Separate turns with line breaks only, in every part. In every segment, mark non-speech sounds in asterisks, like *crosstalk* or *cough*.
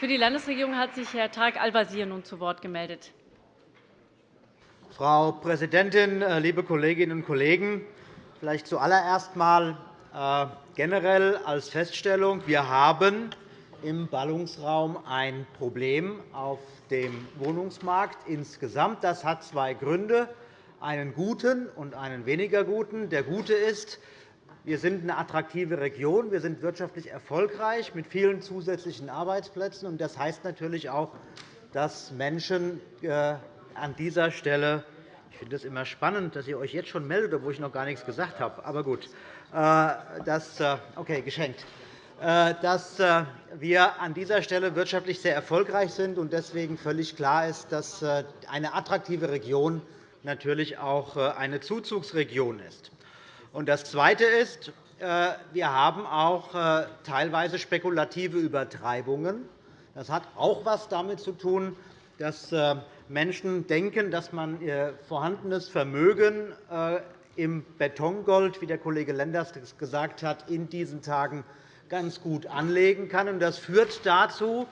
Für die Landesregierung hat sich Herr Tarek Al-Wazir nun zu Wort gemeldet.
Frau Präsidentin, äh, liebe Kolleginnen und Kollegen! Vielleicht zuallererst einmal äh, generell als Feststellung. Wir haben im Ballungsraum ein Problem auf dem Wohnungsmarkt insgesamt. Das hat zwei Gründe, einen guten und einen weniger guten. Der gute ist, wir sind eine attraktive Region. Wir sind wirtschaftlich erfolgreich mit vielen zusätzlichen Arbeitsplätzen. Das heißt natürlich auch, dass Menschen äh, an dieser Stelle ich finde es immer spannend, dass ihr euch jetzt schon meldet, obwohl ich noch gar nichts gesagt habe. Aber gut, äh, das äh, okay, geschenkt dass wir an dieser Stelle wirtschaftlich sehr erfolgreich sind und deswegen völlig klar ist, dass eine attraktive Region natürlich auch eine Zuzugsregion ist. Das Zweite ist, äh, wir haben auch äh, teilweise spekulative Übertreibungen. Das hat auch etwas damit zu tun, dass äh, Menschen denken, dass man ihr vorhandenes Vermögen im Betongold, wie der Kollege Lenders gesagt hat, in diesen Tagen ganz gut anlegen kann. Das führt dazu,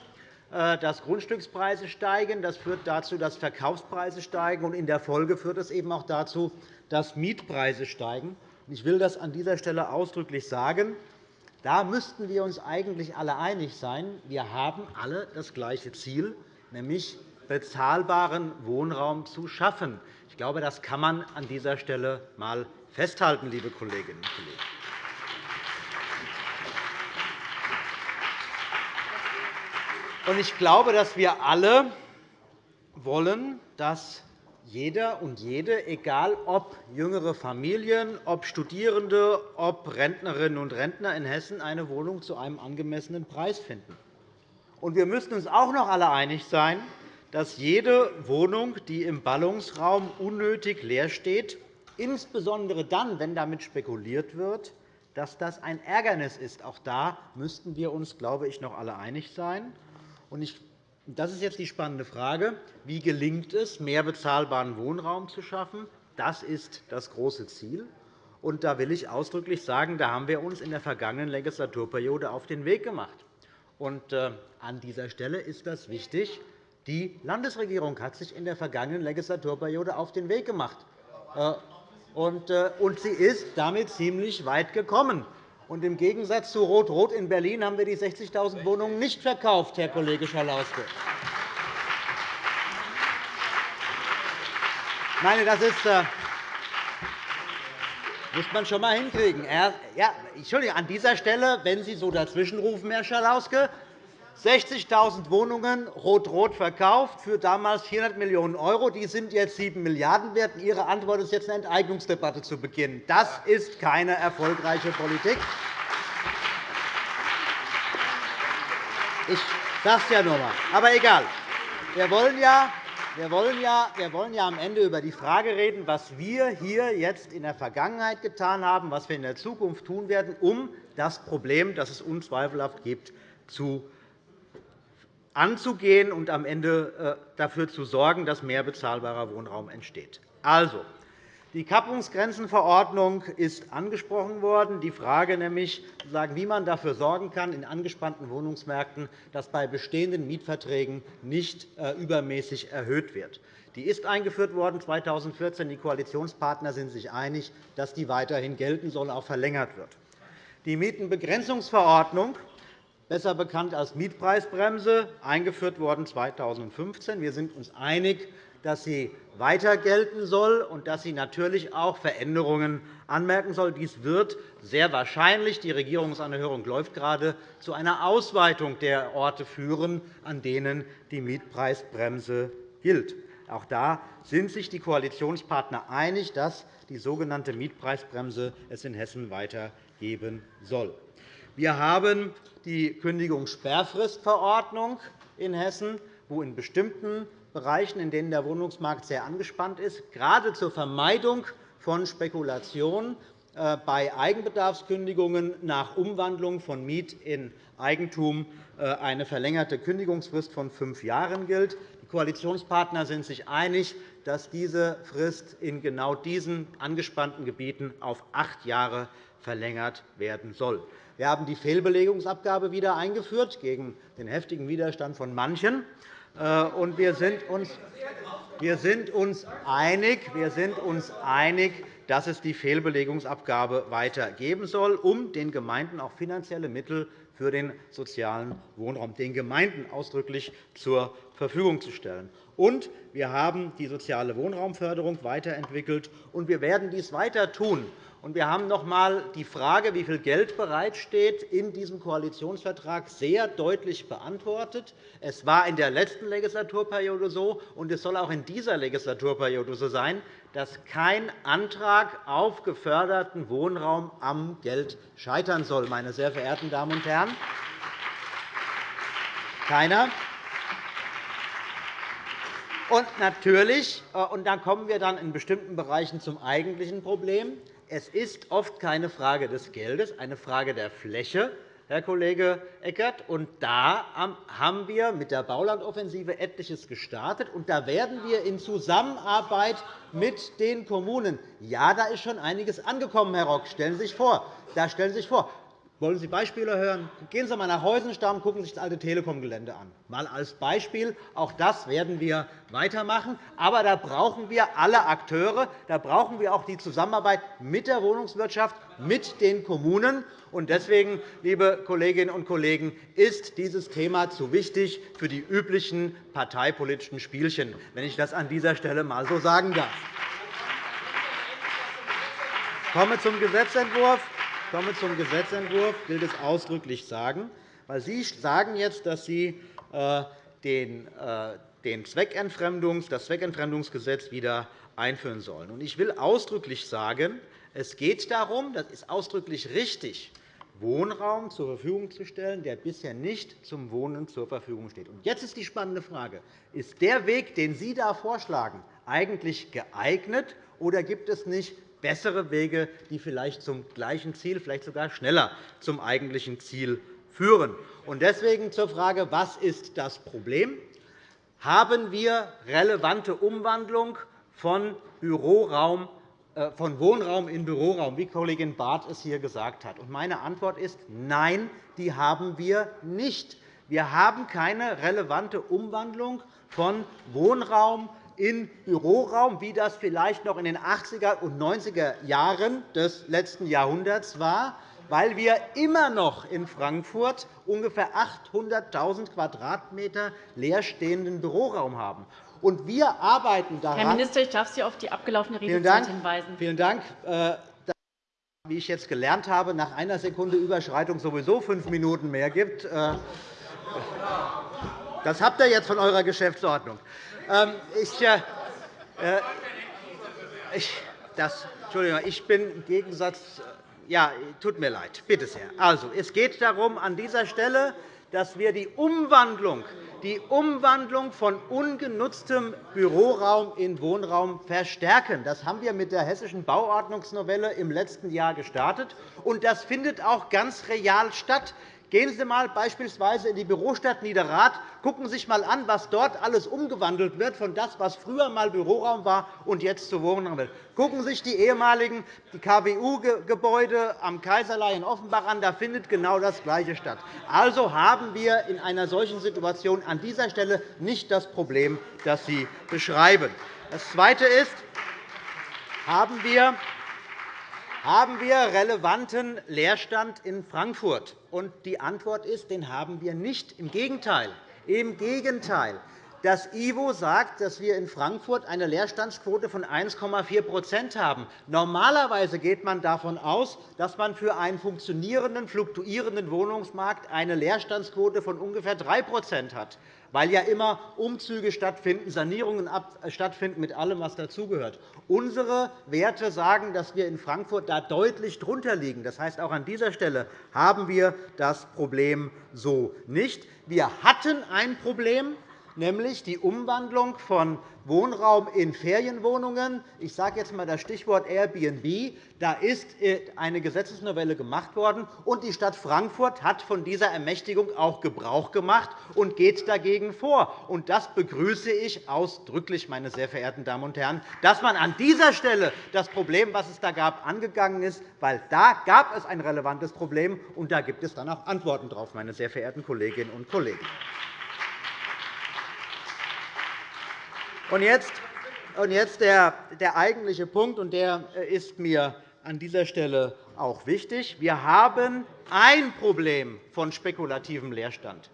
dass Grundstückspreise steigen. Das führt dazu, dass Verkaufspreise steigen. In der Folge führt es eben auch dazu, dass Mietpreise steigen. Ich will das an dieser Stelle ausdrücklich sagen. Da müssten wir uns eigentlich alle einig sein. Wir haben alle das gleiche Ziel, nämlich bezahlbaren Wohnraum zu schaffen. Ich glaube, das kann man an dieser Stelle einmal festhalten, liebe Kolleginnen und Kollegen. Ich glaube, dass wir alle wollen, dass jeder und jede, egal ob jüngere Familien, ob Studierende, ob Rentnerinnen und Rentner in Hessen, eine Wohnung zu einem angemessenen Preis finden. wir müssen uns auch noch alle einig sein, dass jede Wohnung, die im Ballungsraum unnötig leer steht, insbesondere dann, wenn damit spekuliert wird, dass das ein Ärgernis ist. Auch da müssten wir uns, glaube ich, noch alle einig sein. Ich das ist jetzt die spannende Frage. Wie gelingt es, mehr bezahlbaren Wohnraum zu schaffen? Das ist das große Ziel. Und da will ich ausdrücklich sagen, da haben wir uns in der vergangenen Legislaturperiode auf den Weg gemacht. Und äh, an dieser Stelle ist das wichtig. Die Landesregierung hat sich in der vergangenen Legislaturperiode auf den Weg gemacht. Äh, äh, und sie ist damit ziemlich weit gekommen. Und Im Gegensatz zu Rot-Rot in Berlin haben wir die 60.000 Wohnungen nicht verkauft, Herr Kollege Schalauske. Nein, das ist, äh, muss man schon einmal hinkriegen. Ja, Entschuldigung, an dieser Stelle, wenn Sie so dazwischenrufen, Herr Schalauske, 60.000 Wohnungen rot-rot verkauft für damals 400 Millionen €. Die sind jetzt 7 Milliarden € wert. Ihre Antwort ist jetzt, eine Enteignungsdebatte zu beginnen. Das ist keine erfolgreiche Politik. Ich sage es ja nur einmal. Aber egal. Wir wollen ja wir wollen, ja, wir wollen ja am Ende über die Frage reden, was wir hier jetzt in der Vergangenheit getan haben, was wir in der Zukunft tun werden, um das Problem, das es unzweifelhaft gibt, zu anzugehen und am Ende äh, dafür zu sorgen, dass mehr bezahlbarer Wohnraum entsteht. Also, die Kappungsgrenzenverordnung ist angesprochen worden. Die Frage nämlich, wie man dafür sorgen kann, in angespannten Wohnungsmärkten, dass bei bestehenden Mietverträgen nicht äh, übermäßig erhöht wird. Die ist eingeführt worden 2014. Die Koalitionspartner sind sich einig, dass die weiterhin gelten soll, auch verlängert wird. Die Mietenbegrenzungsverordnung besser bekannt als Mietpreisbremse, eingeführt worden 2015. Wir sind uns einig, dass sie weiter gelten soll und dass sie natürlich auch Veränderungen anmerken soll. Dies wird sehr wahrscheinlich – die Regierungsanhörung läuft gerade – zu einer Ausweitung der Orte führen, an denen die Mietpreisbremse gilt. Auch da sind sich die Koalitionspartner einig, dass die sogenannte Mietpreisbremse es in Hessen weiter geben soll. Wir haben die Kündigungssperrfristverordnung in Hessen, wo in bestimmten Bereichen, in denen der Wohnungsmarkt sehr angespannt ist, gerade zur Vermeidung von Spekulation äh, bei Eigenbedarfskündigungen nach Umwandlung von Miet in Eigentum äh, eine verlängerte Kündigungsfrist von fünf Jahren gilt. Die Koalitionspartner sind sich einig, dass diese Frist in genau diesen angespannten Gebieten auf acht Jahre verlängert werden soll. Wir haben die Fehlbelegungsabgabe wieder eingeführt, gegen den heftigen Widerstand von manchen. Äh, und wir sind uns wir sind uns einig, wir sind uns einig dass es die Fehlbelegungsabgabe weiter geben soll, um den Gemeinden auch finanzielle Mittel für den sozialen Wohnraum den Gemeinden ausdrücklich zur Verfügung zu stellen. Und wir haben die soziale Wohnraumförderung weiterentwickelt, und wir werden dies weiter tun. Wir haben noch einmal die Frage, wie viel Geld bereitsteht, in diesem Koalitionsvertrag sehr deutlich beantwortet. Es war in der letzten Legislaturperiode so, und es soll auch in dieser Legislaturperiode so sein, dass kein Antrag auf geförderten Wohnraum am Geld scheitern soll, meine sehr verehrten Damen und Herren. Keiner. Und natürlich, äh, und dann kommen wir dann in bestimmten Bereichen zum eigentlichen Problem, es ist oft keine Frage des Geldes, eine Frage der Fläche, Herr Kollege Eckert. Und da haben wir mit der Baulandoffensive etliches gestartet. Und da werden wir in Zusammenarbeit mit den Kommunen ja, da ist schon einiges angekommen, Herr Rock. Stellen Sie sich vor. Da stellen Sie sich vor. Wollen Sie Beispiele hören? Gehen Sie einmal nach Heusenstamm und gucken Sie sich das alte Telekom-Gelände an. Mal als Beispiel. Auch das werden wir weitermachen. Aber da brauchen wir alle Akteure. Da brauchen wir auch die Zusammenarbeit mit der Wohnungswirtschaft, mit den Kommunen. Deswegen, liebe Kolleginnen und Kollegen, ist dieses Thema zu wichtig für die üblichen parteipolitischen Spielchen, wenn ich das an dieser Stelle einmal so sagen darf. Ich komme zum Gesetzentwurf komme zum Gesetzentwurf, will das ausdrücklich sagen. Weil Sie sagen jetzt, dass Sie äh, den äh, Zweckentfremdungs, das Zweckentfremdungsgesetz wieder einführen sollen. Ich will ausdrücklich sagen, es geht darum, das ist ausdrücklich richtig, Wohnraum zur Verfügung zu stellen, der bisher nicht zum Wohnen zur Verfügung steht. Jetzt ist die spannende Frage. Ist der Weg, den Sie da vorschlagen, eigentlich geeignet, oder gibt es nicht bessere Wege, die vielleicht zum gleichen Ziel, vielleicht sogar schneller zum eigentlichen Ziel führen. Deswegen zur Frage, was ist das Problem? Haben wir relevante Umwandlung von, Büroraum, äh, von Wohnraum in Büroraum, wie Kollegin Barth es hier gesagt hat? Meine Antwort ist Nein, die haben wir nicht. Wir haben keine relevante Umwandlung von Wohnraum in Büroraum, wie das vielleicht noch in den 80er und 90er Jahren des letzten Jahrhunderts war, weil wir immer noch in Frankfurt ungefähr 800.000 Quadratmeter leerstehenden Büroraum haben. Und wir arbeiten daran.
Herr Minister, ich darf Sie auf die abgelaufene Redezeit hinweisen.
Vielen Dank. Äh, wie ich jetzt gelernt habe, nach einer Sekunde Überschreitung sowieso fünf Minuten mehr gibt. Äh, das habt ihr jetzt von eurer Geschäftsordnung. Ähm, ich, äh, äh, ich, das, Entschuldigung, ich bin im Gegensatz. Äh, ja, tut mir leid. Bitte sehr. Also, es geht darum, an dieser Stelle, dass wir die Umwandlung, die Umwandlung von ungenutztem Büroraum in Wohnraum verstärken. Das haben wir mit der Hessischen Bauordnungsnovelle im letzten Jahr gestartet. Und das findet auch ganz real statt. Gehen Sie einmal beispielsweise in die Bürostadt Niederrad. Gucken Sie sich einmal an, was dort alles umgewandelt wird, von das, was früher einmal Büroraum war und jetzt zu Wohnraum wird. Gucken Sie sich die ehemaligen KWU-Gebäude am Kaiserlei in Offenbach an. Da findet genau das Gleiche statt. Also haben wir in einer solchen Situation an dieser Stelle nicht das Problem, das Sie beschreiben. Das Zweite ist, haben wir haben wir relevanten Leerstand in Frankfurt? die Antwort ist, den haben wir nicht. Im Gegenteil. Im Gegenteil. Das IWO sagt, dass wir in Frankfurt eine Leerstandsquote von 1,4% haben. Normalerweise geht man davon aus, dass man für einen funktionierenden, fluktuierenden Wohnungsmarkt eine Leerstandsquote von ungefähr 3% hat weil ja immer Umzüge stattfinden, Sanierungen stattfinden, mit allem, was dazugehört. Unsere Werte sagen, dass wir in Frankfurt da deutlich drunter liegen. Das heißt, auch an dieser Stelle haben wir das Problem so nicht. Wir hatten ein Problem nämlich die Umwandlung von Wohnraum in Ferienwohnungen. Ich sage jetzt einmal das Stichwort Airbnb. Da ist äh, eine Gesetzesnovelle gemacht worden, und die Stadt Frankfurt hat von dieser Ermächtigung auch Gebrauch gemacht und geht dagegen vor. Und das begrüße ich ausdrücklich, meine sehr verehrten Damen und Herren, dass man an dieser Stelle das Problem, was es da gab, angegangen ist, weil da gab es ein relevantes Problem, und da gibt es dann auch Antworten darauf, meine sehr verehrten Kolleginnen und Kollegen. Und jetzt, und jetzt der, der eigentliche Punkt, und der äh, ist mir an dieser Stelle auch wichtig. Wir haben ein Problem von spekulativem Leerstand.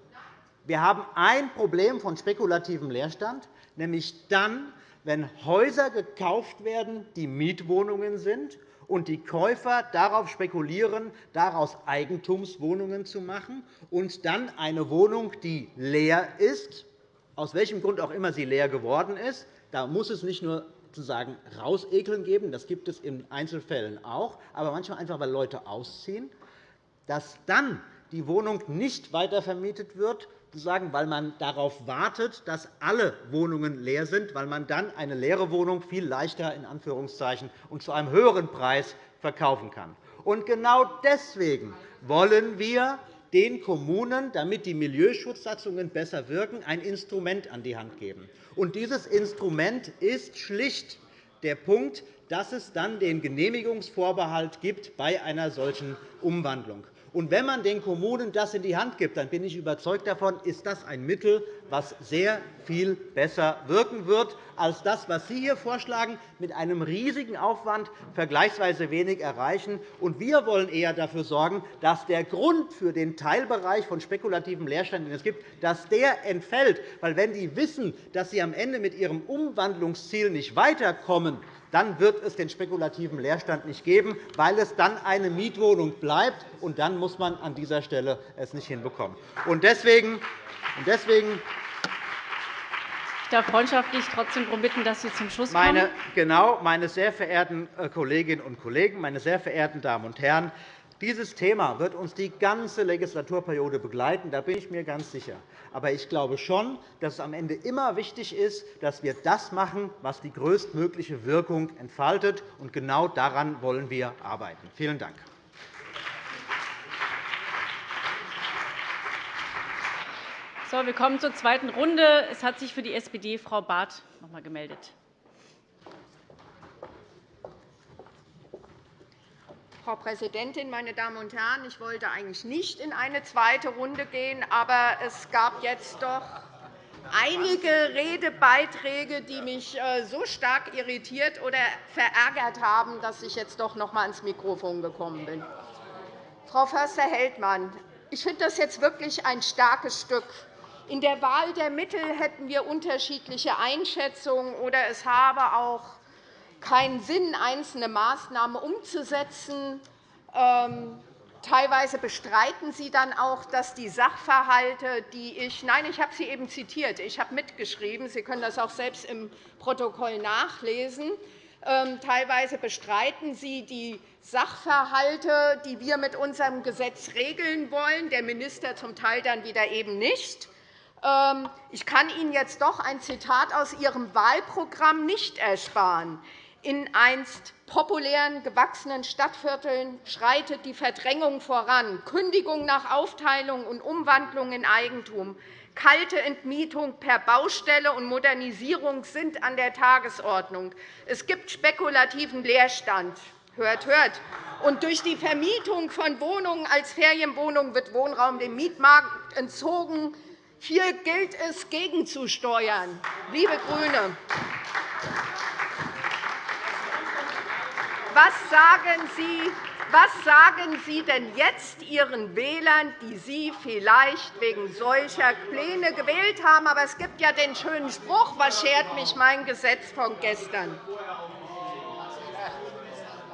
Wir haben ein Problem von spekulativem Leerstand, nämlich dann, wenn Häuser gekauft werden, die Mietwohnungen sind, und die Käufer darauf spekulieren, daraus Eigentumswohnungen zu machen und dann eine Wohnung, die leer ist, aus welchem Grund auch immer sie leer geworden ist, da muss es nicht nur sozusagen rausekeln geben, das gibt es in Einzelfällen auch, aber manchmal einfach, weil Leute ausziehen, dass dann die Wohnung nicht weitervermietet wird, weil man darauf wartet, dass alle Wohnungen leer sind, weil man dann eine leere Wohnung viel leichter in Anführungszeichen und zu einem höheren Preis verkaufen kann. Und genau deswegen wollen wir den Kommunen, damit die Milieuschutzsatzungen besser wirken, ein Instrument an die Hand geben. Und dieses Instrument ist schlicht der Punkt, dass es dann den Genehmigungsvorbehalt gibt bei einer solchen Umwandlung. Und wenn man den Kommunen das in die Hand gibt, dann bin ich überzeugt davon, ist das ein Mittel, das sehr viel besser wirken wird als das, was Sie hier vorschlagen, mit einem riesigen Aufwand vergleichsweise wenig erreichen. Und wir wollen eher dafür sorgen, dass der Grund für den Teilbereich von spekulativem Leerstand, den es gibt, dass der entfällt. Weil wenn die wissen, dass sie am Ende mit ihrem Umwandlungsziel nicht weiterkommen, dann wird es den spekulativen Leerstand nicht geben, weil es dann eine Mietwohnung bleibt. Und dann muss man an dieser Stelle es nicht hinbekommen. Und deswegen, deswegen
ich darf freundschaftlich trotzdem darum bitten, dass Sie zum Schluss kommen.
Meine, genau, meine sehr verehrten äh, Kolleginnen und Kollegen, meine sehr verehrten Damen und Herren, dieses Thema wird uns die ganze Legislaturperiode begleiten, da bin ich mir ganz sicher. Aber ich glaube schon, dass es am Ende immer wichtig ist, dass wir das machen, was die größtmögliche Wirkung entfaltet. Und genau daran wollen wir arbeiten. Vielen Dank.
So, wir kommen zur zweiten Runde. Es hat sich für die SPD Frau Barth noch einmal gemeldet.
Frau Präsidentin, meine Damen und Herren! Ich wollte eigentlich nicht in eine zweite Runde gehen, aber es gab jetzt doch einige Redebeiträge, die mich äh, so stark irritiert oder verärgert haben, dass ich jetzt doch noch einmal ans Mikrofon gekommen bin. Frau Förster-Heldmann, ich finde das jetzt wirklich ein starkes Stück. In der Wahl der Mittel hätten wir unterschiedliche Einschätzungen, oder es habe auch keinen Sinn, einzelne Maßnahmen umzusetzen. Ähm, teilweise bestreiten Sie dann auch, dass die Sachverhalte, die ich – nein, ich habe sie eben zitiert, ich habe mitgeschrieben, Sie können das auch selbst im Protokoll nachlesen ähm, teilweise bestreiten Sie die Sachverhalte, die wir mit unserem Gesetz regeln wollen, der Minister zum Teil dann wieder eben nicht. Ähm, ich kann Ihnen jetzt doch ein Zitat aus Ihrem Wahlprogramm nicht ersparen. In einst populären, gewachsenen Stadtvierteln schreitet die Verdrängung voran. Kündigung nach Aufteilung und Umwandlung in Eigentum, kalte Entmietung per Baustelle und Modernisierung sind an der Tagesordnung. Es gibt spekulativen Leerstand. Hört, hört. Und durch die Vermietung von Wohnungen als Ferienwohnungen wird Wohnraum dem Mietmarkt entzogen. Hier gilt es, gegenzusteuern. Liebe GRÜNE, Was sagen Sie was sagen Sie denn jetzt Ihren Wählern, die Sie vielleicht wegen solcher Pläne gewählt haben? Aber es gibt ja den schönen Spruch, was schert mich mein Gesetz von gestern?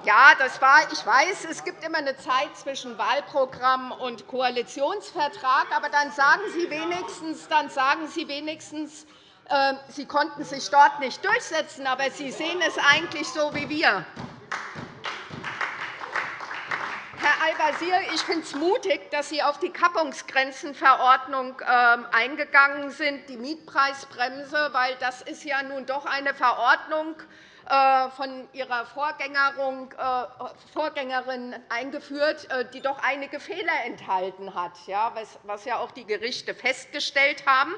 Ja, das war, ich weiß, es gibt immer eine Zeit zwischen Wahlprogramm und Koalitionsvertrag. Aber dann sagen Sie wenigstens, dann sagen Sie wenigstens äh, Sie konnten sich dort nicht durchsetzen, aber Sie sehen es eigentlich so wie wir. Wasier, ich finde es mutig, dass Sie auf die Kappungsgrenzenverordnung ähm, eingegangen sind, die Mietpreisbremse, weil das ist ja nun doch eine Verordnung äh, von Ihrer äh, Vorgängerin eingeführt, äh, die doch einige Fehler enthalten hat, was ja auch die Gerichte festgestellt haben.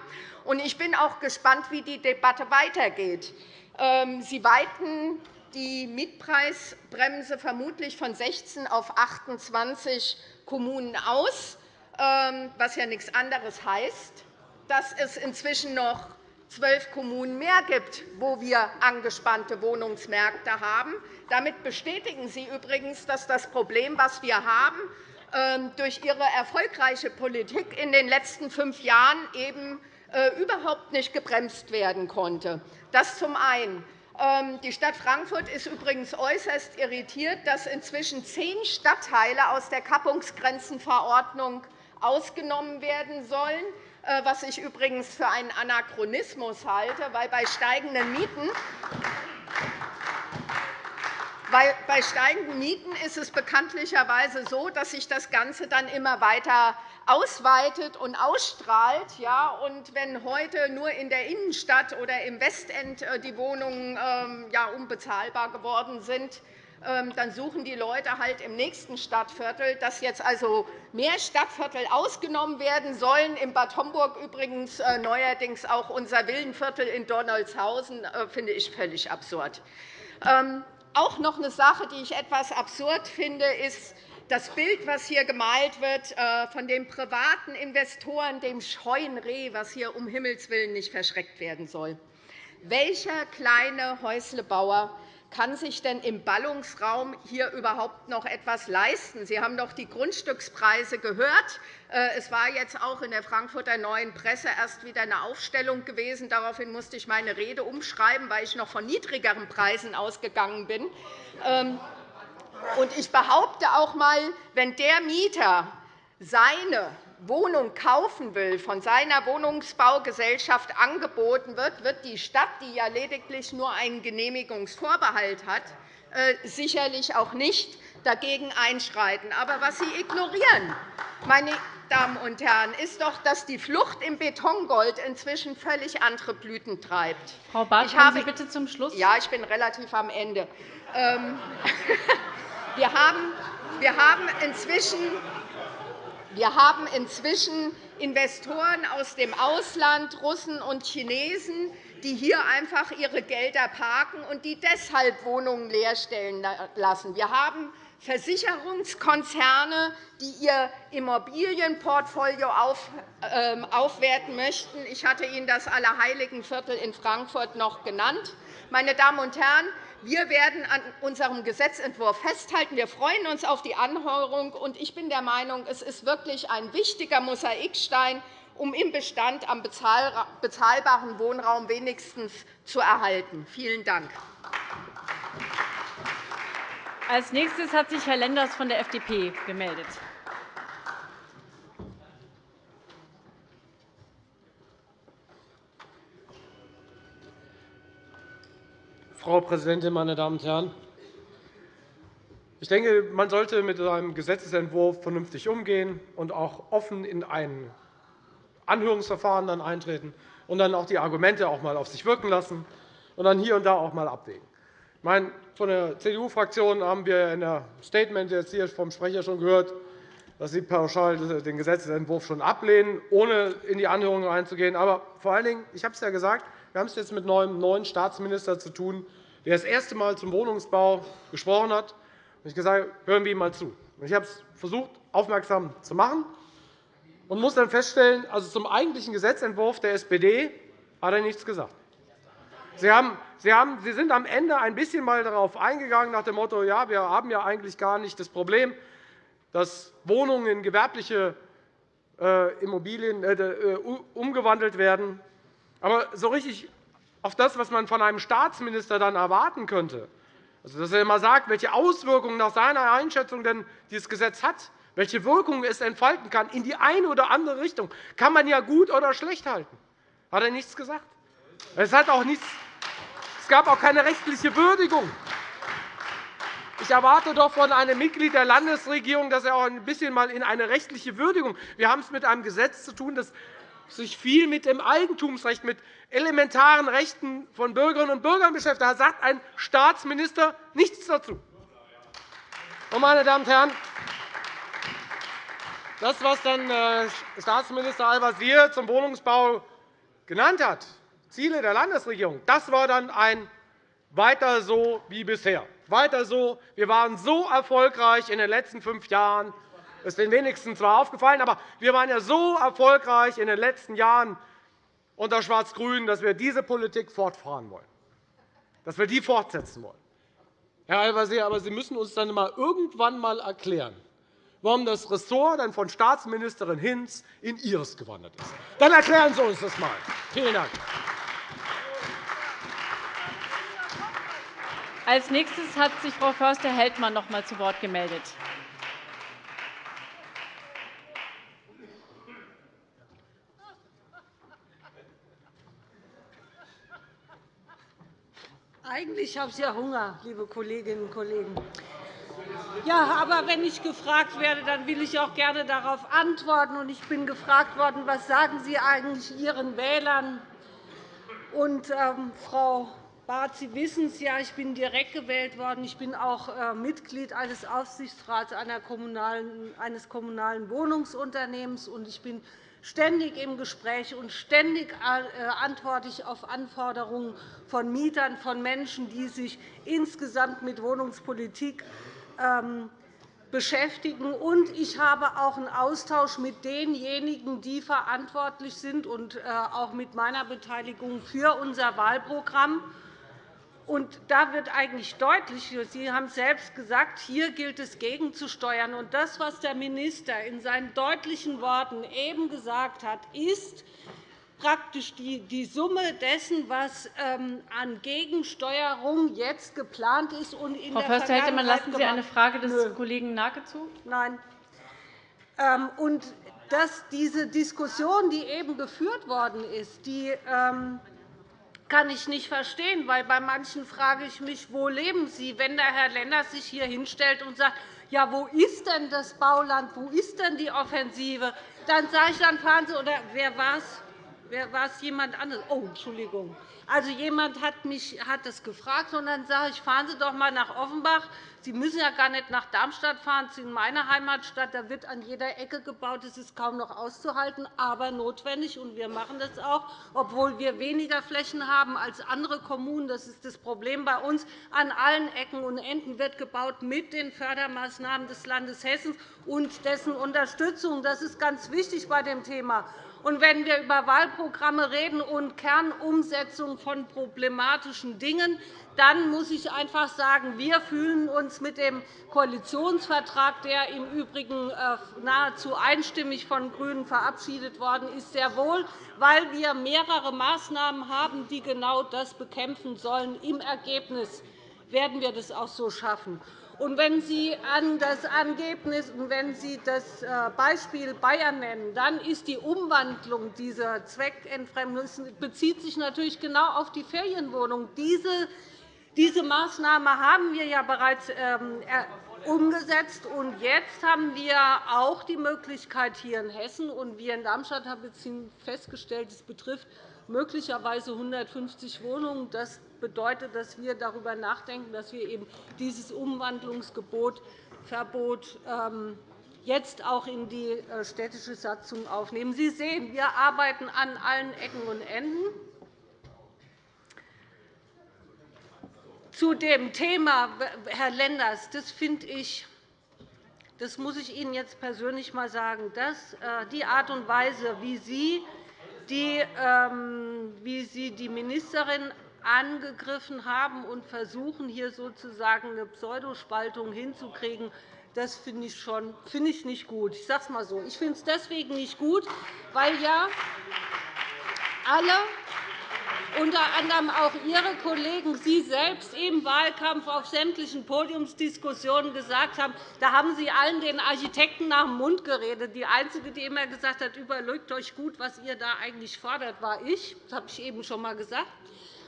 Ich bin auch gespannt, wie die Debatte weitergeht. Ähm, Sie weiten die Mietpreisbremse vermutlich von 16 auf 28 Kommunen aus, ähm, was ja nichts anderes heißt, dass es inzwischen noch zwölf Kommunen mehr gibt, wo wir angespannte Wohnungsmärkte haben. Damit bestätigen Sie übrigens, dass das Problem, das wir haben, ähm, durch Ihre erfolgreiche Politik in den letzten fünf Jahren eben äh, überhaupt nicht gebremst werden konnte. Das zum einen. Ähm, die Stadt Frankfurt ist übrigens äußerst irritiert, dass inzwischen zehn Stadtteile aus der Kappungsgrenzenverordnung ausgenommen werden sollen. Äh, was ich übrigens für einen Anachronismus halte, weil bei steigenden Mieten weil bei steigenden Mieten ist es bekanntlicherweise so, dass sich das Ganze dann immer weiter ausweitet und ausstrahlt. Ja, und wenn heute nur in der Innenstadt oder im Westend äh, die Wohnungen ähm, ja, unbezahlbar geworden sind, ähm, dann suchen die Leute halt im nächsten Stadtviertel, dass jetzt also mehr Stadtviertel ausgenommen werden sollen. In Bad Homburg übrigens äh, neuerdings auch unser Villenviertel in Donaldshausen, äh, finde ich völlig absurd. Ähm, auch noch eine Sache, die ich etwas absurd finde, ist das Bild, das hier gemalt wird äh, von den privaten Investoren, dem scheuen Reh, was hier um Himmels willen nicht verschreckt werden soll. Welcher kleine Häuslebauer kann sich denn im Ballungsraum hier überhaupt noch etwas leisten? Sie haben doch die Grundstückspreise gehört. Äh, es war jetzt auch in der Frankfurter Neuen Presse erst wieder eine Aufstellung gewesen. Daraufhin musste ich meine Rede umschreiben, weil ich noch von niedrigeren Preisen ausgegangen bin. Ähm, ich behaupte auch einmal, wenn der Mieter seine Wohnung kaufen will, von seiner Wohnungsbaugesellschaft angeboten wird, wird die Stadt, die ja lediglich nur einen Genehmigungsvorbehalt hat, äh, sicherlich auch nicht dagegen einschreiten. Aber was Sie ignorieren, meine Damen und Herren, ist doch, dass die Flucht im Betongold inzwischen völlig andere Blüten treibt.
Frau Barth, ich habe, Sie bitte zum Schluss?
Ja, ich bin relativ am Ende. *laughs* Wir haben, wir haben inzwischen wir haben inzwischen Investoren aus dem Ausland, Russen und Chinesen, die hier einfach ihre Gelder parken und die deshalb Wohnungen leerstellen lassen. Wir haben Versicherungskonzerne, die ihr Immobilienportfolio ähm, aufwerten möchten. Ich hatte Ihnen das Allerheiligenviertel in Frankfurt noch genannt. Meine Damen und Herren, wir werden an unserem Gesetzentwurf festhalten. Wir freuen uns auf die Anhörung. Ich bin der Meinung, es ist wirklich ein wichtiger Mosaikstein, um im Bestand am bezahlbaren Wohnraum wenigstens zu erhalten. Vielen Dank.
Als nächstes hat sich Herr Lenders von der FDP gemeldet.
Frau Präsidentin, meine Damen und Herren! Ich denke, man sollte mit einem Gesetzentwurf vernünftig umgehen und auch offen in ein Anhörungsverfahren dann eintreten und dann auch die Argumente auch mal auf sich wirken lassen und dann hier und da auch mal abwägen. Ich meine, von der CDU-Fraktion haben wir in der Statement jetzt hier vom Sprecher schon gehört, dass Sie pauschal den Gesetzentwurf schon ablehnen, ohne in die Anhörungen einzugehen. Aber vor allen Dingen, ich habe es ja gesagt, wir haben es jetzt mit einem neuen Staatsminister zu tun, der das erste Mal zum Wohnungsbau gesprochen hat. Ich habe gesagt, hören wir ihm einmal zu. Ich habe es versucht, aufmerksam zu machen und muss dann feststellen, also zum eigentlichen Gesetzentwurf der SPD hat er nichts gesagt. Sie, haben, Sie, haben, Sie sind am Ende ein bisschen mal darauf eingegangen, nach dem Motto, ja, wir haben ja eigentlich gar nicht das Problem, dass Wohnungen in gewerbliche äh, Immobilien äh, äh, umgewandelt werden. Aber so richtig auf das, was man von einem Staatsminister dann erwarten könnte, also, dass er immer sagt, welche Auswirkungen nach seiner Einschätzung denn dieses Gesetz hat, welche Wirkung es entfalten kann, in die eine oder andere Richtung, kann man ja gut oder schlecht halten. Hat er nichts gesagt. Es, hat auch nichts, es gab auch keine rechtliche Würdigung. Ich erwarte doch von einem Mitglied der Landesregierung, dass er auch ein bisschen mal in eine rechtliche Würdigung. Wir haben es mit einem Gesetz zu tun, das sich viel mit dem Eigentumsrecht, mit elementaren Rechten von Bürgerinnen und Bürgern beschäftigt. Da sagt ein Staatsminister nichts dazu. Meine Damen und Herren, das, was dann äh, Staatsminister Al-Wazir zum Wohnungsbau genannt hat, Ziele der Landesregierung, das war dann ein weiter so wie bisher. Weiter so. Wir waren so erfolgreich in den letzten fünf Jahren. Das ist den wenigsten zwar aufgefallen, aber wir waren ja so erfolgreich in den letzten Jahren unter Schwarz-Grün, dass wir diese Politik fortfahren wollen, dass wir die fortsetzen wollen. Herr Al-Wazir, aber Sie müssen uns dann mal irgendwann einmal erklären, warum das Ressort dann von Staatsministerin Hinz in Ihres gewandert ist. Dann erklären Sie uns das einmal. Vielen Dank.
Als nächstes hat sich Frau Förster-Heldmann noch einmal zu Wort gemeldet.
Eigentlich habe ich ja Hunger, liebe Kolleginnen und Kollegen. Ja, aber wenn ich gefragt werde, dann will ich auch gerne darauf antworten. Ich bin gefragt worden, was sagen Sie eigentlich Ihren Wählern? Und, ähm, Frau Barth, Sie wissen es ja, ich bin direkt gewählt worden. Ich bin auch äh, Mitglied eines Aufsichtsrats eines kommunalen Wohnungsunternehmens. Und ich bin ständig im Gespräch und ständig äh, antworte ich auf Anforderungen von Mietern, von Menschen, die sich insgesamt mit Wohnungspolitik ähm, beschäftigen. Und ich habe auch einen Austausch mit denjenigen, die verantwortlich sind, und äh, auch mit meiner Beteiligung für unser Wahlprogramm. Und da wird eigentlich deutlich, Sie haben es selbst gesagt, hier gilt es gegenzusteuern. Und das, was der Minister in seinen deutlichen Worten eben gesagt hat, ist praktisch die Summe dessen, was ähm, an Gegensteuerung jetzt geplant ist und in
Frau
der
Förster, Vergangenheit lassen Sie eine Frage des Nö. Kollegen Nake zu?
Nein. Ähm, und dass diese Diskussion, die eben geführt worden ist, die ähm, kann ich nicht verstehen, weil bei manchen frage ich mich, wo leben Sie, wenn der Herr Lenders sich hier hinstellt und sagt, ja, wo ist denn das Bauland, wo ist denn die Offensive? Dann sage ich, dann fahren Sie, oder wer war es? War es jemand anderes? Oh, Entschuldigung. Also, jemand hat mich hat das gefragt, und dann sage ich, fahren Sie doch einmal nach Offenbach. Sie müssen ja gar nicht nach Darmstadt fahren, Sie sind meine Heimatstadt. Da wird an jeder Ecke gebaut. Das ist kaum noch auszuhalten, aber notwendig. Und wir machen das auch, obwohl wir weniger Flächen haben als andere Kommunen. Das ist das Problem bei uns. An allen Ecken und Enden wird gebaut mit den Fördermaßnahmen des Landes Hessen und dessen Unterstützung. Das ist ganz wichtig bei dem Thema. Und wenn wir über Wahlprogramme reden und Kernumsetzung von problematischen Dingen, dann muss ich einfach sagen, wir fühlen uns mit dem Koalitionsvertrag, der im Übrigen äh, nahezu einstimmig von GRÜNEN verabschiedet worden ist, sehr wohl, weil wir mehrere Maßnahmen haben, die genau das bekämpfen sollen. Im Ergebnis werden wir das auch so schaffen. Und wenn Sie an das Ergebnis wenn Sie das äh, Beispiel Bayern nennen, dann ist die Umwandlung dieser Zweckentfremdung bezieht sich natürlich genau auf die Ferienwohnungen. Diese diese Maßnahme haben wir ja bereits ähm, umgesetzt. Und jetzt haben wir auch die Möglichkeit hier in Hessen, und wir in Darmstadt haben festgestellt, es betrifft möglicherweise 150 Wohnungen. Das bedeutet, dass wir darüber nachdenken, dass wir eben dieses Umwandlungsgebot Verbot ähm, jetzt auch in die äh, städtische Satzung aufnehmen. Sie sehen, wir arbeiten an allen Ecken und Enden. Zu dem Thema, Herr Lenders, das finde ich, das muss ich Ihnen jetzt persönlich einmal sagen, dass äh, die Art und Weise, wie Sie die, ähm, wie Sie die Ministerin angegriffen haben und versuchen, hier sozusagen eine Pseudospaltung hinzukriegen, das finde ich, schon, ich nicht gut. Ich sage es einmal so. Ich finde es deswegen nicht gut, weil ja alle unter anderem auch Ihre Kollegen, Sie selbst im Wahlkampf auf sämtlichen Podiumsdiskussionen gesagt haben, da haben Sie allen den Architekten nach dem Mund geredet. Die Einzige, die immer gesagt hat, überlegt euch gut, was ihr da eigentlich fordert, war ich. Das habe ich eben schon einmal gesagt.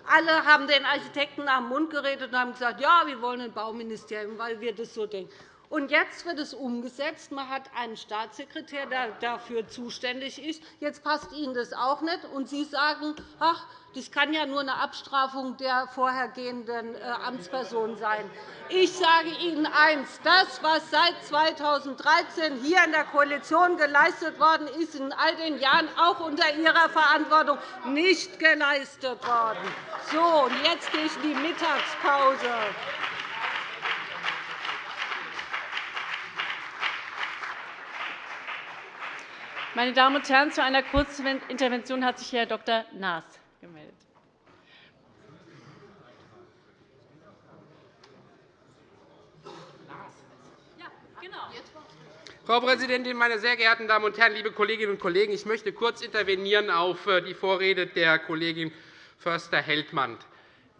Alle haben den Architekten nach dem Mund geredet und haben gesagt, ja, wir wollen ein Bauministerium, weil wir das so denken. Und jetzt wird es umgesetzt. Man hat einen Staatssekretär, der dafür zuständig ist. Jetzt passt Ihnen das auch nicht. Und Sie sagen, ach, das kann ja nur eine Abstrafung der vorhergehenden äh, Amtsperson sein. Ich sage Ihnen eines. Das, was seit 2013 hier in der Koalition geleistet worden ist, in all den Jahren auch unter Ihrer Verantwortung nicht geleistet worden. So, und jetzt gehe ich in die Mittagspause.
Meine Damen und Herren, zu einer kurzen Intervention hat sich Herr Dr. Naas gemeldet.
Genau. Frau Präsidentin, meine sehr geehrten Damen und Herren, liebe Kolleginnen und Kollegen! Ich möchte kurz intervenieren auf äh, die Vorrede der Kollegin Förster-Heldmann.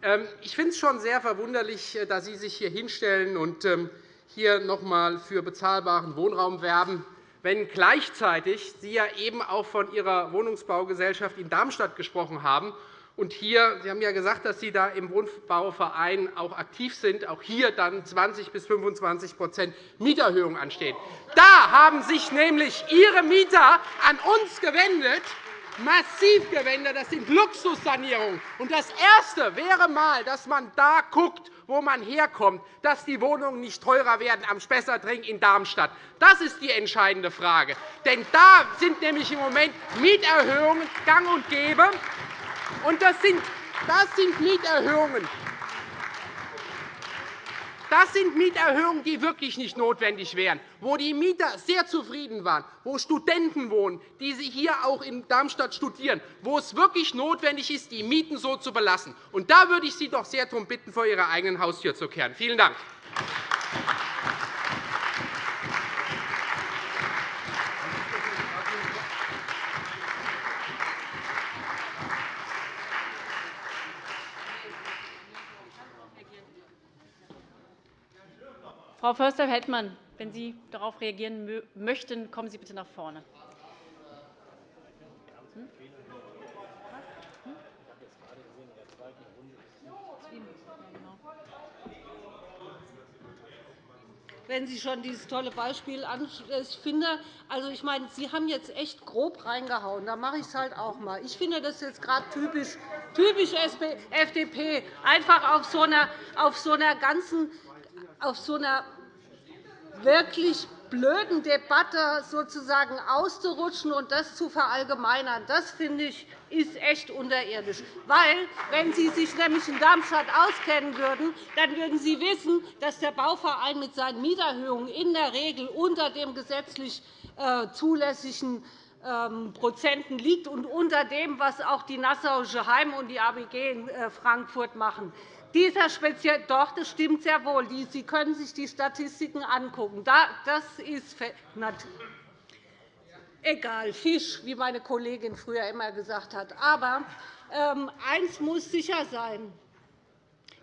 Ähm, ich finde es schon sehr verwunderlich, äh, dass Sie sich hier hinstellen und ähm, hier noch einmal für bezahlbaren Wohnraum werben wenn gleichzeitig Sie ja eben auch von Ihrer Wohnungsbaugesellschaft in Darmstadt gesprochen haben. Und hier, Sie haben ja gesagt, dass Sie da im Wohnbauverein auch aktiv sind, auch hier dann 20 bis 25% Mieterhöhung anstehen. Da haben sich nämlich Ihre Mieter an uns gewendet, massiv gewendet. Das sind Luxussanierungen. Und das Erste wäre mal, dass man da guckt, wo man herkommt, dass die Wohnungen nicht teurer werden am Spessartring in Darmstadt. Das ist die entscheidende Frage. Denn da sind nämlich im Moment Mieterhöhungen gang und gäbe. Und das sind, das sind Mieterhöhungen, das sind Mieterhöhungen, die wirklich nicht notwendig wären, wo die Mieter sehr zufrieden waren, wo Studenten wohnen, die hier auch in Darmstadt studieren, wo es wirklich notwendig ist, die Mieten so zu belassen. Und da würde ich Sie doch sehr darum bitten, vor Ihrer eigenen Haustür zu kehren. Vielen Dank.
Frau Förster-Heldmann, wenn Sie darauf reagieren möchten, kommen Sie bitte nach vorne.
wenn Sie schon dieses tolle Beispiel ansprechen. Ich finde, also ich meine, Sie haben jetzt echt grob reingehauen. Da mache ich es halt auch mal. Ich finde das jetzt gerade typisch, typisch FDP, einfach auf so einer, auf so einer ganzen auf so einer wirklich blöden Debatte sozusagen auszurutschen und das zu verallgemeinern, das finde ich ist echt unterirdisch. Weil, wenn Sie sich nämlich in Darmstadt auskennen würden, dann würden Sie wissen, dass der Bauverein mit seinen Mieterhöhungen in der Regel unter dem gesetzlich äh, zulässigen ähm, Prozenten liegt und unter dem, was auch die Nassauische Heim und die ABG in äh, Frankfurt machen. Dieser speziell doch, das stimmt sehr wohl. Sie können sich die Statistiken angucken. Das ist egal, Fisch, wie meine Kollegin früher immer gesagt hat. Aber ähm, eines muss sicher sein.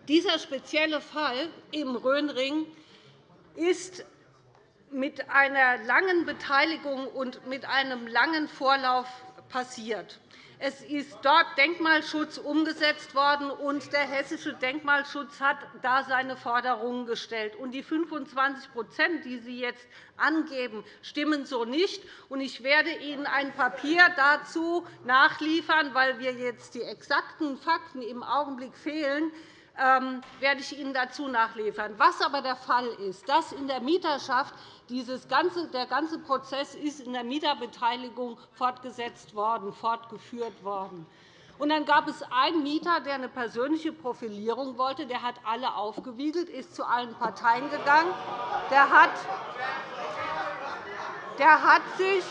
Dieser spezielle Fall im Rhönring ist mit einer langen Beteiligung und mit einem langen Vorlauf passiert. Es ist dort Denkmalschutz umgesetzt worden, und der hessische Denkmalschutz hat da seine Forderungen gestellt. die 25% die Sie jetzt angeben, stimmen so nicht. Ich werde Ihnen ein Papier dazu nachliefern, weil mir jetzt die exakten Fakten im Augenblick fehlen werde ich Ihnen dazu nachliefern. Was aber der Fall ist, dass in der Mieterschaft dieses ganze, der ganze Prozess ist in der Mieterbeteiligung fortgesetzt worden, fortgeführt worden. Und dann gab es einen Mieter, der eine persönliche Profilierung wollte. Der hat alle aufgewiegelt, ist zu allen Parteien gegangen. Der hat, der hat sich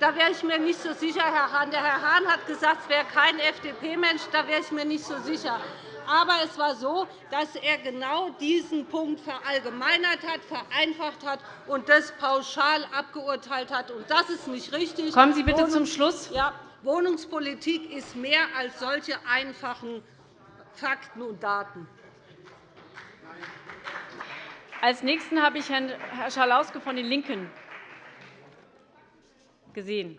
da wäre ich mir nicht so sicher, Herr Hahn. Der Herr Hahn hat gesagt, es wäre kein FDP-Mensch. Da wäre ich mir nicht so sicher. Aber es war so, dass er genau diesen Punkt verallgemeinert hat, vereinfacht hat und das pauschal abgeurteilt hat. Und das ist nicht richtig.
Kommen Sie bitte zum Schluss.
Ja, Wohnungspolitik ist mehr als solche einfachen Fakten und Daten.
Als Nächsten habe ich Herrn Schalauske von den LINKEN gesehen.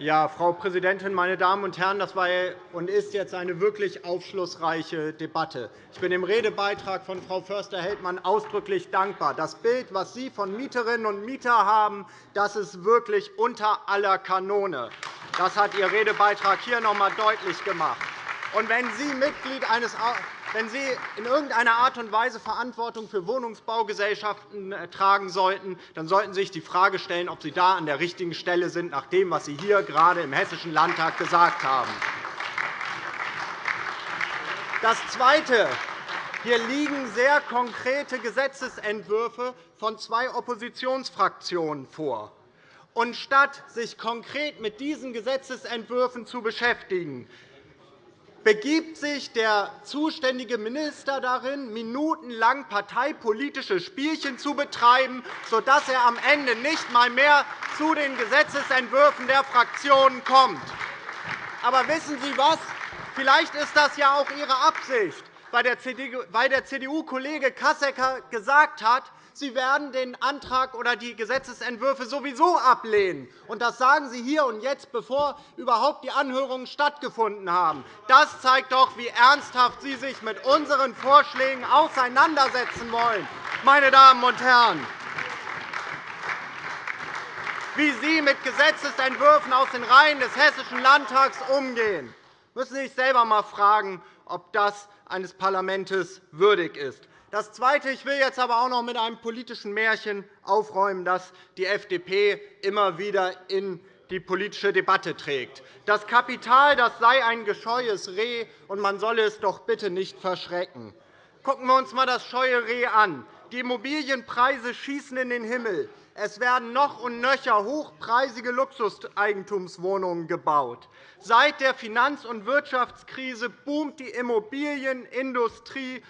Ja, Frau Präsidentin, meine Damen und Herren! Das war und ist jetzt eine wirklich aufschlussreiche Debatte. Ich bin dem Redebeitrag von Frau Förster-Heldmann ausdrücklich dankbar. Das Bild, das Sie von Mieterinnen und Mietern haben, das ist wirklich unter aller Kanone. Das hat Ihr Redebeitrag hier noch einmal deutlich gemacht. Und wenn Sie Mitglied eines wenn Sie in irgendeiner Art und Weise Verantwortung für Wohnungsbaugesellschaften äh, tragen sollten, dann sollten Sie sich die Frage stellen, ob Sie da an der richtigen Stelle sind, nach dem, was Sie hier gerade im Hessischen Landtag gesagt haben. Das Zweite. Hier liegen sehr konkrete Gesetzentwürfe von zwei Oppositionsfraktionen vor. Und statt sich konkret mit diesen Gesetzentwürfen zu beschäftigen, begibt sich der zuständige Minister darin, minutenlang parteipolitische Spielchen zu betreiben, sodass er am Ende nicht einmal mehr zu den Gesetzentwürfen der Fraktionen kommt. Aber wissen Sie was? Vielleicht ist das ja auch Ihre Absicht, weil der CDU-Kollege Kassecker gesagt hat, Sie werden den Antrag oder die Gesetzentwürfe sowieso ablehnen. Und das sagen Sie hier und jetzt, bevor überhaupt die Anhörungen stattgefunden haben. Das zeigt doch, wie ernsthaft Sie sich mit unseren Vorschlägen auseinandersetzen wollen, meine Damen und Herren wie Sie mit Gesetzentwürfen aus den Reihen des Hessischen Landtags umgehen. müssen Sie sich selber einmal fragen, ob das eines Parlaments würdig ist. Das Zweite. Ich will jetzt aber auch noch mit einem politischen Märchen aufräumen, das die FDP immer wieder in die politische Debatte trägt. Das Kapital das sei ein gescheues Reh, und man solle es doch bitte nicht verschrecken. Gucken wir uns einmal das scheue Reh an. Die Immobilienpreise schießen in den Himmel. Es werden noch und nöcher hochpreisige Luxuseigentumswohnungen gebaut. Seit der Finanz- und Wirtschaftskrise boomt die Immobilienindustrie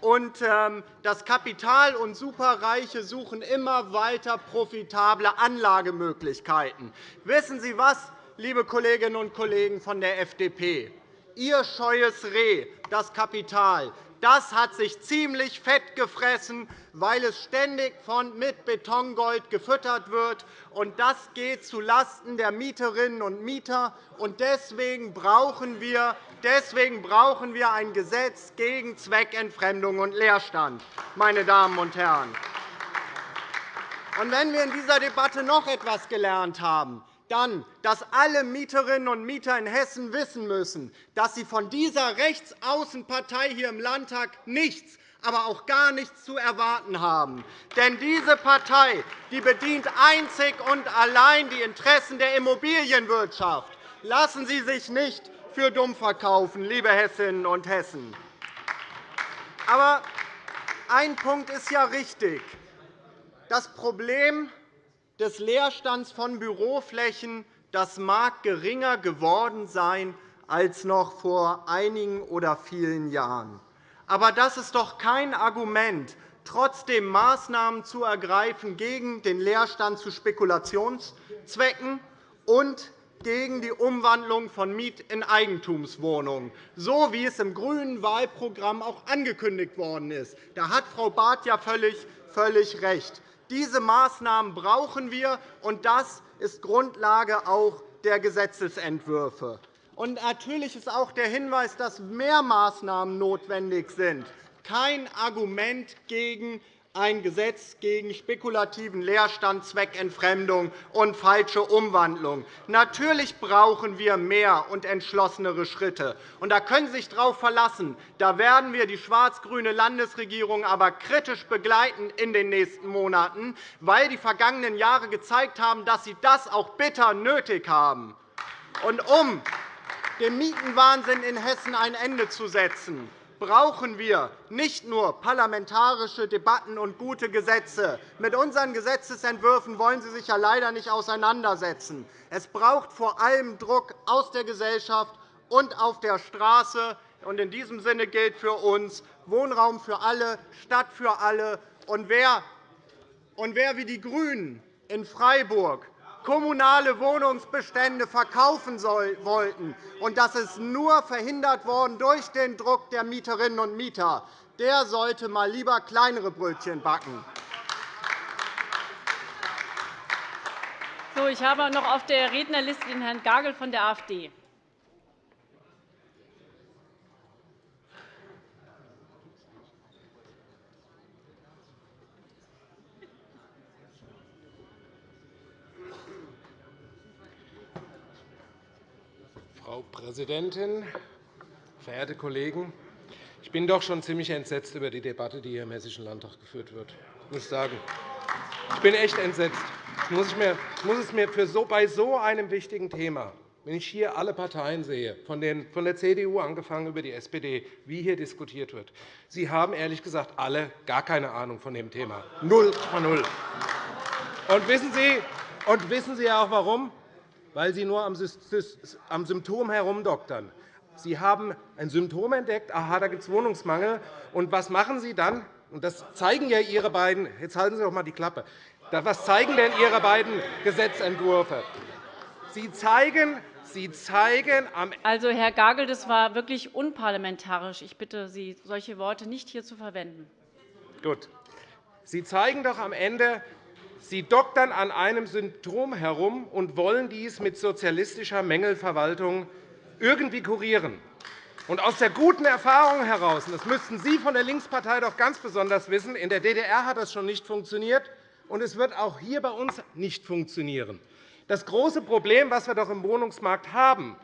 und ähm, das Kapital und Superreiche suchen immer weiter profitable Anlagemöglichkeiten. Wissen Sie was, liebe Kolleginnen und Kollegen von der FDP? Ihr scheues Reh, das Kapital, das hat sich ziemlich fett gefressen, weil es ständig mit Betongold gefüttert wird. Und das geht zulasten der Mieterinnen und Mieter. Deswegen brauchen wir Deswegen brauchen wir ein Gesetz gegen Zweckentfremdung und Leerstand. Meine Damen und Herren. Und wenn wir in dieser Debatte noch etwas gelernt haben, dann, dass alle Mieterinnen und Mieter in Hessen wissen müssen, dass sie von dieser Rechtsaußenpartei hier im Landtag nichts, aber auch gar nichts zu erwarten haben. Denn diese Partei die bedient einzig und allein die Interessen der Immobilienwirtschaft. Lassen Sie sich nicht für dumm verkaufen, liebe Hessinnen und Hessen. Aber ein Punkt ist ja richtig. Das Problem des Leerstands von Büroflächen das mag geringer geworden sein als noch vor einigen oder vielen Jahren. Aber das ist doch kein Argument, trotzdem Maßnahmen zu ergreifen gegen den Leerstand zu Spekulationszwecken und gegen die Umwandlung von Miet- in Eigentumswohnungen, so wie es im grünen Wahlprogramm auch angekündigt worden ist. Da hat Frau Barth ja völlig, völlig recht. Diese Maßnahmen brauchen wir, und das ist Grundlage auch der Gesetzentwürfe. Und natürlich ist auch der Hinweis, dass mehr Maßnahmen notwendig sind, kein Argument gegen ein Gesetz gegen spekulativen Leerstand, Zweckentfremdung und falsche Umwandlung. Natürlich brauchen wir mehr und entschlossenere Schritte. Und da können Sie sich darauf verlassen. Da werden wir die schwarz-grüne Landesregierung aber kritisch begleiten in den nächsten Monaten, weil die vergangenen Jahre gezeigt haben, dass sie das auch bitter nötig haben. Und um dem Mietenwahnsinn in Hessen ein Ende zu setzen, brauchen wir nicht nur parlamentarische Debatten und gute Gesetze. Mit unseren Gesetzentwürfen wollen Sie sich ja leider nicht auseinandersetzen. Es braucht vor allem Druck aus der Gesellschaft und auf der Straße. In diesem Sinne gilt für uns Wohnraum für alle, Stadt für alle. Wer, wie die GRÜNEN in Freiburg kommunale Wohnungsbestände verkaufen wollten. Und das ist nur verhindert worden durch den Druck der Mieterinnen und Mieter. Der sollte mal lieber kleinere Brötchen backen.
Ich habe noch auf der Rednerliste den Herrn Gagel von der AfD.
Frau Präsidentin, verehrte Kollegen! Ich bin doch schon ziemlich entsetzt über die Debatte, die hier im Hessischen Landtag geführt wird. Ich muss sagen, ich bin echt entsetzt. Ich muss, es mir für so, bei so einem wichtigen Thema, wenn ich hier alle Parteien sehe, von, der CDU angefangen über die SPD, wie hier diskutiert wird, Sie haben ehrlich gesagt alle gar keine Ahnung von dem Thema. Null von null. Und wissen Sie, und wissen Sie auch warum? Weil Sie nur am Symptom herumdoktern. Sie haben ein Symptom entdeckt, aha, da gibt es Wohnungsmangel. Und was machen Sie dann? Und das zeigen ja Ihre beiden, jetzt halten Sie doch einmal die Klappe. Was zeigen denn Ihre beiden Gesetzentwürfe? Sie zeigen, Sie zeigen am
Also, Herr Gagel, das war wirklich unparlamentarisch. Ich bitte Sie, solche Worte nicht hier zu verwenden.
Gut. Sie zeigen doch am Ende, Sie doktern an einem Symptom herum und wollen dies mit sozialistischer Mängelverwaltung irgendwie kurieren. Und aus der guten Erfahrung heraus, das müssten Sie von der Linkspartei doch ganz besonders wissen, in der DDR hat das schon nicht funktioniert, und es wird auch hier bei uns nicht funktionieren. Das große Problem, das wir doch im Wohnungsmarkt haben,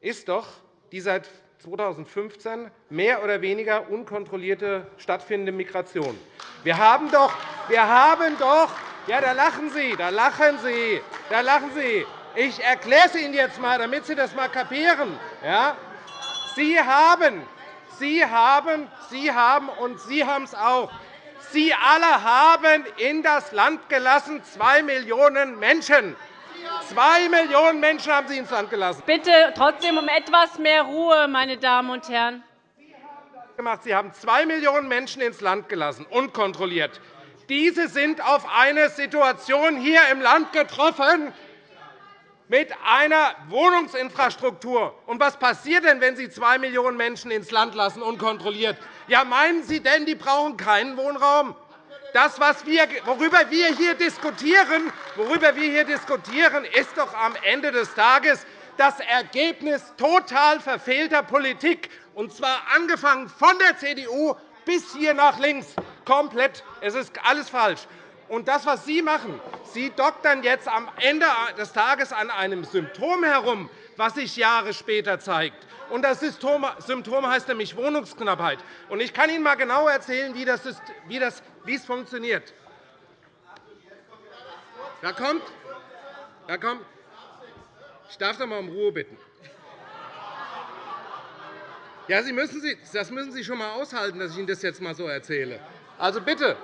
ist doch die seit 2015 mehr oder weniger unkontrollierte stattfindende Migration. Wir haben doch, wir haben doch ja, da lachen Sie, da lachen Sie, da lachen Sie. Ich erkläre es Ihnen jetzt einmal, damit Sie das einmal kapieren. Ja? Sie haben, Sie haben, Sie haben und Sie haben es auch. Sie alle haben in das Land gelassen zwei Millionen Menschen. Zwei Millionen Menschen haben Sie ins Land gelassen.
Bitte trotzdem um etwas mehr Ruhe, meine Damen und Herren.
Sie haben zwei Millionen Menschen ins Land gelassen, unkontrolliert. Diese sind auf eine Situation hier im Land getroffen, mit einer Wohnungsinfrastruktur. Und was passiert denn, wenn Sie zwei Millionen Menschen ins Land lassen, unkontrolliert? Ja, meinen Sie denn, die brauchen keinen Wohnraum? Das, wir, worüber, wir hier diskutieren, worüber wir hier diskutieren, ist doch am Ende des Tages das Ergebnis total verfehlter Politik, und zwar angefangen von der CDU bis hier nach links. Komplett. Es ist alles falsch. Und das, was Sie machen, Sie doktern jetzt am Ende des Tages an einem Symptom herum, was sich Jahre später zeigt. Und das Symptom heißt nämlich Wohnungsknappheit. Und ich kann Ihnen einmal genau erzählen, wie, das ist, wie, das, wie es funktioniert. Da kommt, da kommt, ich darf doch einmal um Ruhe bitten. Ja, Sie müssen, das müssen Sie schon einmal aushalten, dass ich Ihnen das jetzt einmal so erzähle. Also bitte,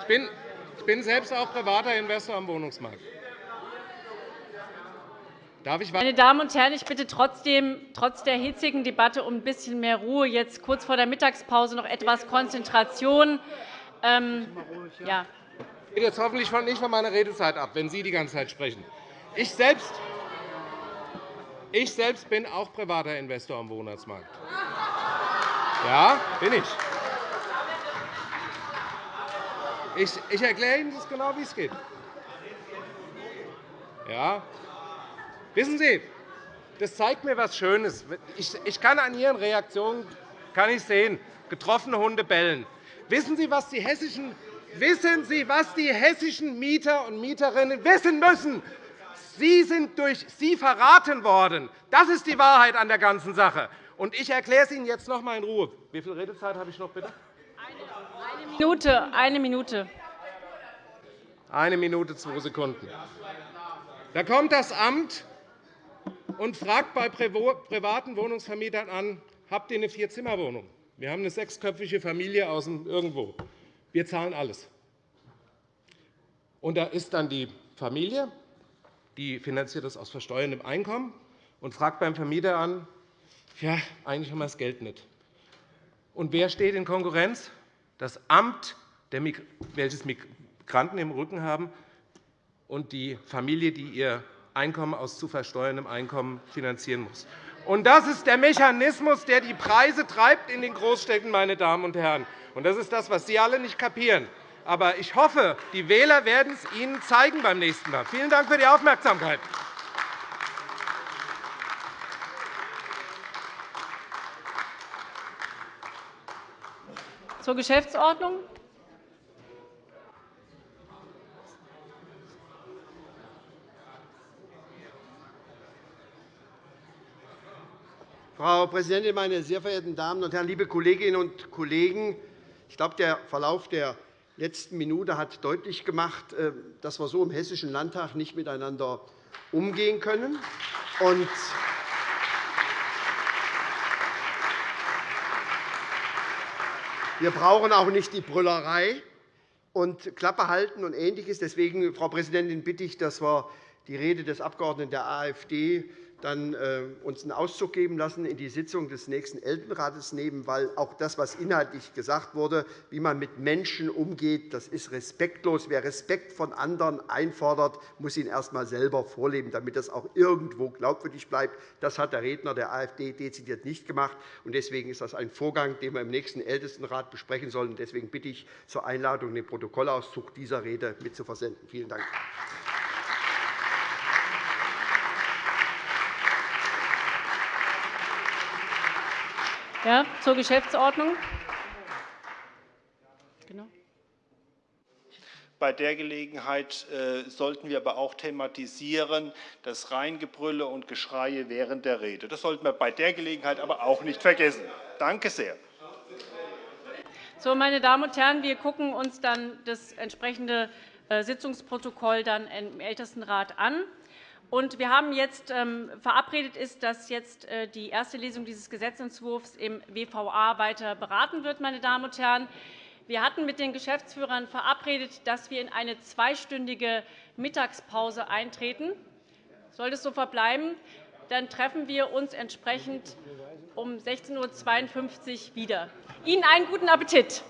ich bin selbst auch privater Investor am Wohnungsmarkt.
Darf ich Meine Damen und Herren, ich bitte trotzdem, trotz der hitzigen Debatte um ein bisschen mehr Ruhe. Jetzt kurz vor der Mittagspause noch etwas Konzentration. Ähm, ja.
Ich jetzt hoffentlich nicht von meiner Redezeit ab, wenn Sie die ganze Zeit sprechen. Ich selbst, ich selbst bin auch privater Investor am Wohnungsmarkt. Ja, bin ich. Ich, ich erkläre Ihnen das genau, wie es geht. Ja. Wissen Sie, das zeigt mir etwas Schönes. Ich kann an Ihren Reaktionen kann ich sehen, getroffene Hunde bellen. Wissen Sie, was die hessischen Wissen Sie, was die hessischen Mieter und Mieterinnen wissen müssen? Sie sind durch Sie verraten worden. Das ist die Wahrheit an der ganzen Sache. Und ich erkläre es Ihnen jetzt noch einmal in Ruhe. Wie viel Redezeit habe ich noch, bitte?
Eine Minute. Eine Minute.
Eine Minute, zwei Sekunden. Da kommt das Amt und fragt bei privaten Wohnungsvermietern an, habt ihr eine Vierzimmerwohnung? Wir haben eine sechsköpfige Familie aus irgendwo. Wir zahlen alles. Und da ist dann die Familie, die finanziert das aus versteuerndem Einkommen und fragt beim Vermieter an, ja, eigentlich haben wir das Geld nicht. Und wer steht in Konkurrenz? das Amt, welches Migranten im Rücken haben, und die Familie, die ihr Einkommen aus zu versteuerndem Einkommen finanzieren muss. Das ist der Mechanismus, der die Preise treibt in den Großstädten, meine Damen und Herren. Das ist das, was Sie alle nicht kapieren. Aber ich hoffe, die Wähler werden es Ihnen zeigen beim nächsten Mal. Vielen Dank für die Aufmerksamkeit.
Zur Geschäftsordnung.
Frau Präsidentin, meine sehr verehrten Damen und Herren, liebe Kolleginnen und Kollegen! Ich glaube, der Verlauf der letzten Minute hat deutlich gemacht, äh, dass wir so im Hessischen Landtag nicht miteinander umgehen können. Wir brauchen auch nicht die Brüllerei und Klappe halten und Ähnliches. Deswegen, Frau Präsidentin, bitte ich, dass wir die Rede des Abgeordneten der AfD dann äh, uns einen Auszug geben lassen, in die Sitzung des nächsten Elternrates nehmen, weil auch das, was inhaltlich gesagt wurde, wie man mit Menschen umgeht, das ist respektlos. Wer Respekt von anderen einfordert, muss ihn erst einmal selber vorleben, damit das auch irgendwo glaubwürdig bleibt. Das hat der Redner der AfD dezidiert nicht gemacht. Deswegen ist das ein Vorgang, den wir im nächsten Ältestenrat besprechen sollen. Deswegen bitte ich zur Einladung, den Protokollauszug dieser Rede mitzuversenden. Vielen Dank.
Ja, zur Geschäftsordnung. Genau.
Bei der Gelegenheit äh, sollten wir aber auch thematisieren, das Reingebrülle und Geschreie während der Rede. Das sollten wir bei der Gelegenheit aber auch nicht vergessen. Danke sehr.
So, meine Damen und Herren, wir gucken uns dann das entsprechende äh, Sitzungsprotokoll dann im Ältestenrat an. Und wir haben jetzt ähm, verabredet ist, dass jetzt äh, die erste Lesung dieses Gesetzentwurfs im WVA weiter beraten wird. Meine Damen und Herren. Wir hatten mit den Geschäftsführern verabredet, dass wir in eine zweistündige Mittagspause eintreten. Sollte es so verbleiben, dann treffen wir uns entsprechend um 16.52 Uhr wieder. Ihnen einen guten Appetit.